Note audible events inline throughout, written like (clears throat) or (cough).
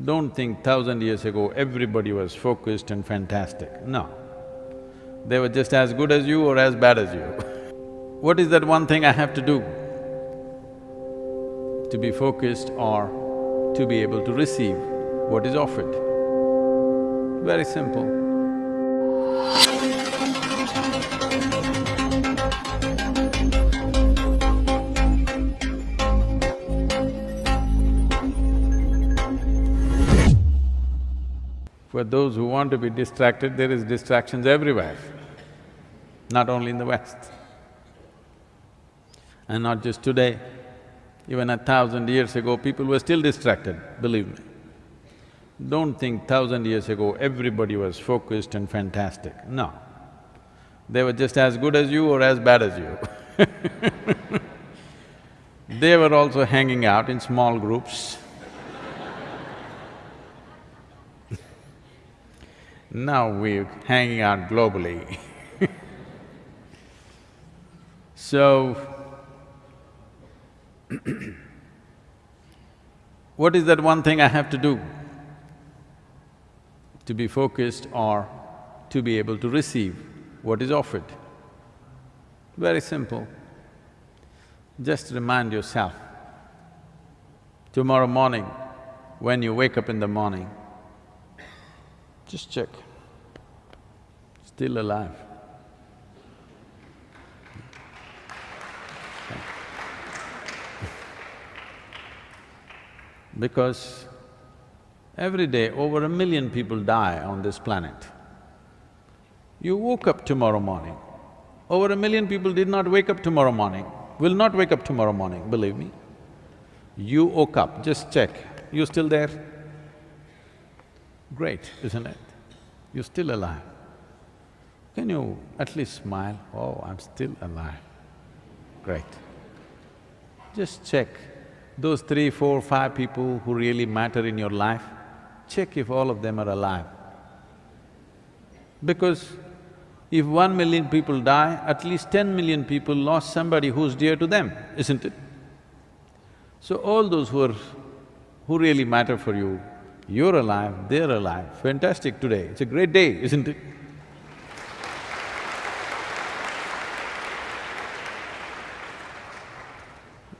Don't think thousand years ago everybody was focused and fantastic, no. They were just as good as you or as bad as you. (laughs) what is that one thing I have to do? To be focused or to be able to receive what is offered. Very simple. For those who want to be distracted, there is distractions everywhere, not only in the West. And not just today, even a thousand years ago, people were still distracted, believe me. Don't think thousand years ago everybody was focused and fantastic, no. They were just as good as you or as bad as you (laughs) They were also hanging out in small groups Now we're hanging out globally (laughs) So, (clears throat) what is that one thing I have to do to be focused or to be able to receive what is offered? Very simple. Just remind yourself, tomorrow morning, when you wake up in the morning, just check, still alive. (laughs) Because every day over a million people die on this planet. You woke up tomorrow morning, over a million people did not wake up tomorrow morning, will not wake up tomorrow morning, believe me. You woke up, just check, you still there? Great, isn't it? You're still alive. Can you at least smile? Oh, I'm still alive. Great. Just check those three, four, five people who really matter in your life, check if all of them are alive. Because if one million people die, at least ten million people lost somebody who's dear to them, isn't it? So all those who are… who really matter for you, you're alive, they're alive, fantastic today, it's a great day, isn't it?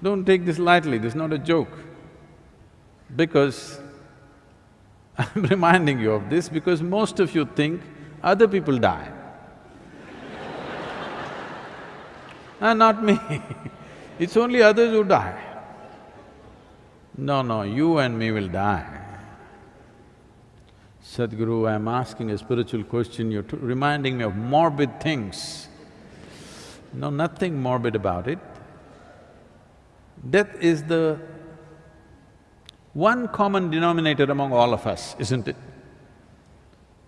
Don't take this lightly, this is not a joke. Because (laughs) I'm reminding you of this because most of you think other people die. (laughs) ah, not me (laughs) it's only others who die. No, no, you and me will die. Sadhguru, I'm asking a spiritual question, you're reminding me of morbid things. No, nothing morbid about it. Death is the one common denominator among all of us, isn't it?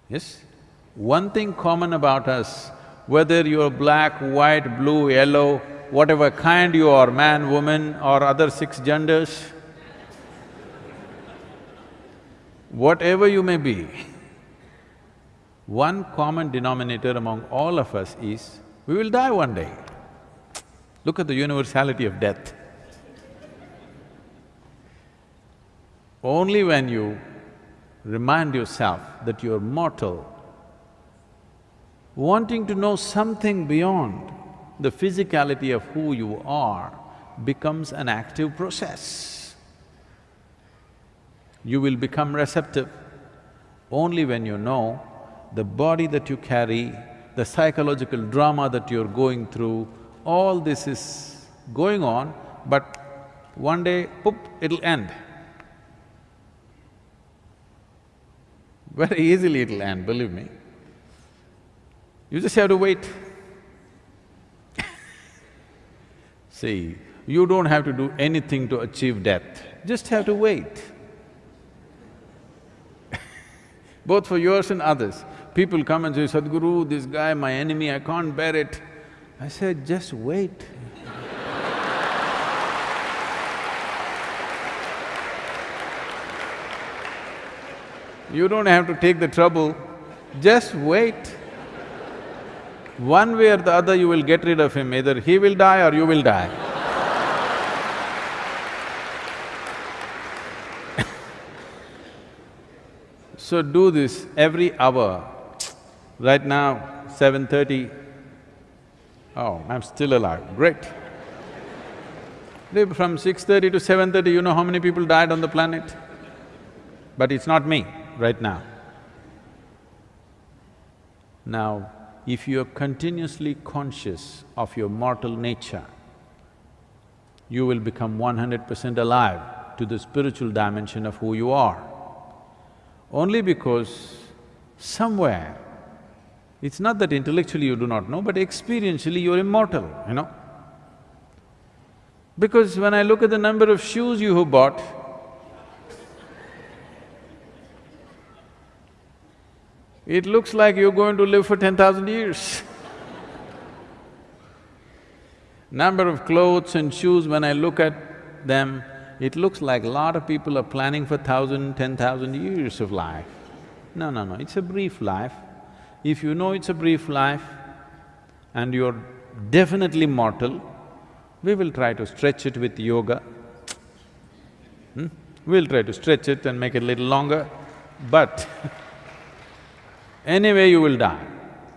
Yes? One thing common about us, whether you're black, white, blue, yellow, whatever kind you are, man, woman or other six genders, whatever you may be, one common denominator among all of us is, we will die one day. Look at the universality of death. Only when you remind yourself that you're mortal, wanting to know something beyond the physicality of who you are becomes an active process you will become receptive only when you know the body that you carry, the psychological drama that you're going through, all this is going on, but one day, poop, it'll end. Very easily it'll end, believe me. You just have to wait. (laughs) See, you don't have to do anything to achieve death, just have to wait (laughs) both for yours and others. People come and say, Sadhguru, this guy, my enemy, I can't bear it. I said, just wait. You don't have to take the trouble, just wait. One way or the other you will get rid of him, either he will die or you will die. (laughs) So do this every hour. Right now, seven thirty. Oh, I'm still alive, great. From six thirty to seven thirty, you know how many people died on the planet? But it's not me right now. Now, if you're continuously conscious of your mortal nature, you will become one hundred percent alive to the spiritual dimension of who you are. Only because somewhere, it's not that intellectually you do not know, but experientially you're immortal, you know. Because when I look at the number of shoes you have bought, it looks like you're going to live for ten thousand years. Number of clothes and shoes, when I look at them, it looks like a lot of people are planning for thousand, ten thousand years of life. No, no, no, it's a brief life. If you know it's a brief life and you're definitely mortal, we will try to stretch it with yoga. Hmm? We'll try to stretch it and make it a little longer, but (laughs) anyway you will die.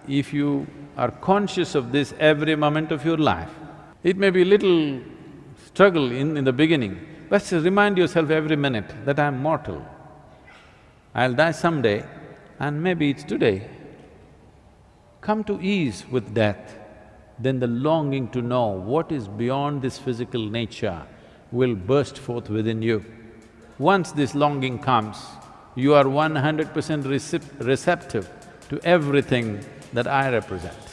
If you are conscious of this every moment of your life, it may be a little struggle in, in the beginning, but remind yourself every minute that I'm mortal. I'll die someday and maybe it's today. Come to ease with death, then the longing to know what is beyond this physical nature will burst forth within you. Once this longing comes, you are one hundred percent receptive to everything that I represent.